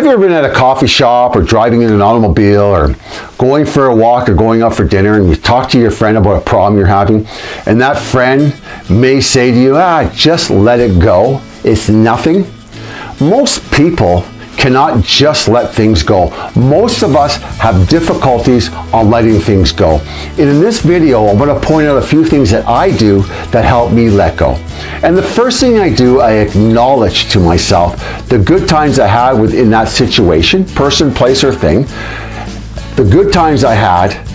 Have you ever been at a coffee shop or driving in an automobile or going for a walk or going out for dinner and you talk to your friend about a problem you're having and that friend may say to you, ah, just let it go. It's nothing. Most people cannot just let things go. Most of us have difficulties on letting things go. And in this video, I'm to point out a few things that I do that help me let go. And the first thing I do, I acknowledge to myself the good times I had within that situation, person, place, or thing, the good times I had,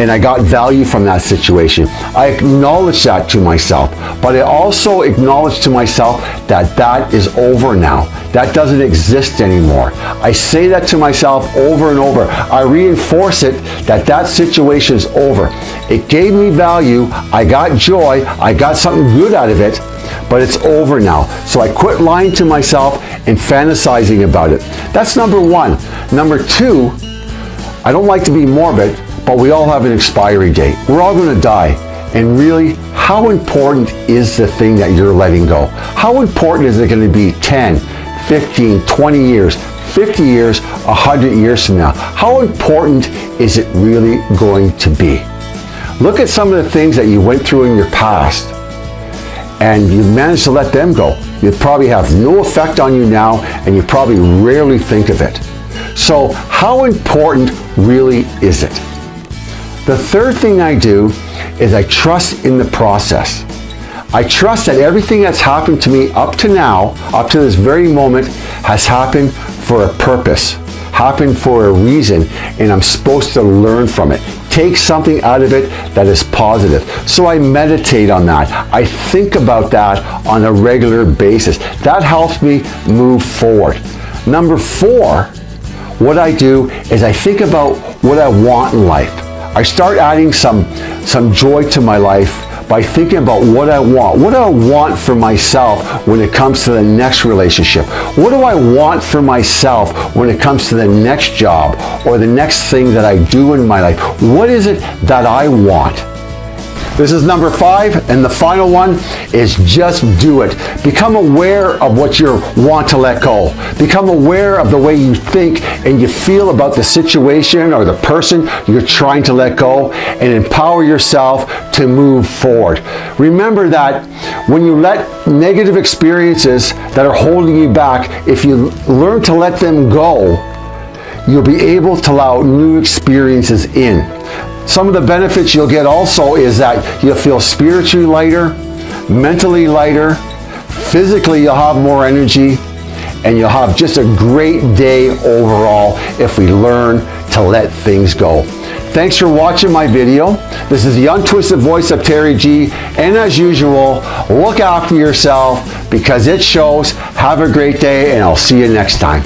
and I got value from that situation. I acknowledge that to myself, but I also acknowledge to myself that that is over now. That doesn't exist anymore. I say that to myself over and over. I reinforce it that that situation is over. It gave me value. I got joy. I got something good out of it, but it's over now. So I quit lying to myself and fantasizing about it. That's number one. Number two, I don't like to be morbid, but we all have an expiry date. We're all going to die. And really, how important is the thing that you're letting go? How important is it going to be 10, 15, 20 years, 50 years, 100 years from now? How important is it really going to be? Look at some of the things that you went through in your past and you managed to let them go. You probably have no effect on you now and you probably rarely think of it. So how important really is it? The third thing I do is I trust in the process. I trust that everything that's happened to me up to now, up to this very moment, has happened for a purpose, happened for a reason, and I'm supposed to learn from it. Take something out of it that is positive. So I meditate on that. I think about that on a regular basis. That helps me move forward. Number four, what I do is I think about what I want in life. I start adding some, some joy to my life by thinking about what I want. What do I want for myself when it comes to the next relationship? What do I want for myself when it comes to the next job or the next thing that I do in my life? What is it that I want? This is number five, and the final one is just do it. Become aware of what you want to let go. Become aware of the way you think and you feel about the situation or the person you're trying to let go and empower yourself to move forward. Remember that when you let negative experiences that are holding you back, if you learn to let them go, you'll be able to allow new experiences in. Some of the benefits you'll get also is that you'll feel spiritually lighter, mentally lighter, physically you'll have more energy, and you'll have just a great day overall if we learn to let things go. Thanks for watching my video. This is the untwisted voice of Terry G. And as usual, look after yourself because it shows. Have a great day and I'll see you next time.